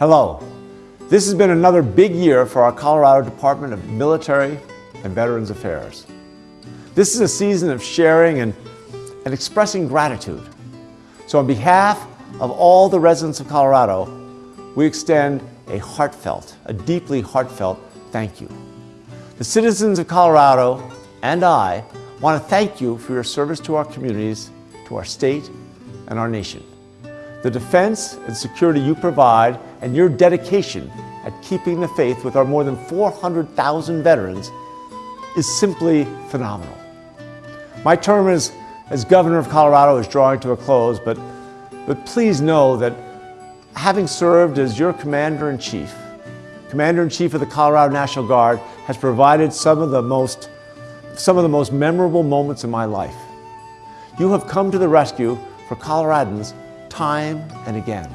Hello. This has been another big year for our Colorado Department of Military and Veterans Affairs. This is a season of sharing and, and expressing gratitude. So on behalf of all the residents of Colorado, we extend a heartfelt, a deeply heartfelt thank you. The citizens of Colorado and I want to thank you for your service to our communities, to our state, and our nation. The defense and security you provide and your dedication at keeping the faith with our more than 400,000 veterans is simply phenomenal. My term as, as governor of Colorado is drawing to a close, but, but please know that having served as your commander-in-chief, commander-in-chief of the Colorado National Guard has provided some of the most some of the most memorable moments in my life. You have come to the rescue for Coloradans time and again.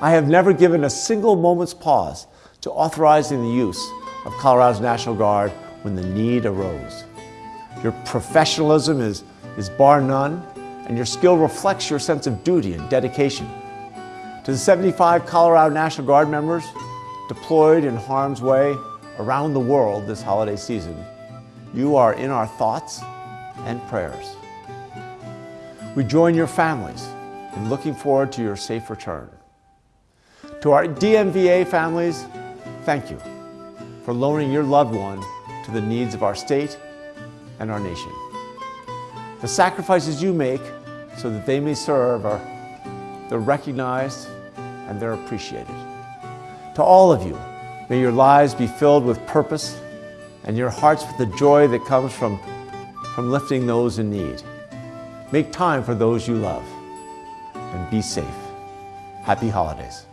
I have never given a single moment's pause to authorizing the use of Colorado's National Guard when the need arose. Your professionalism is, is bar none, and your skill reflects your sense of duty and dedication. To the 75 Colorado National Guard members deployed in harm's way around the world this holiday season, you are in our thoughts and prayers. We join your families in looking forward to your safe return. To our DMVA families, thank you for loaning your loved one to the needs of our state and our nation. The sacrifices you make so that they may serve are they're recognized and they're appreciated. To all of you, may your lives be filled with purpose and your hearts with the joy that comes from, from lifting those in need. Make time for those you love and be safe. Happy holidays.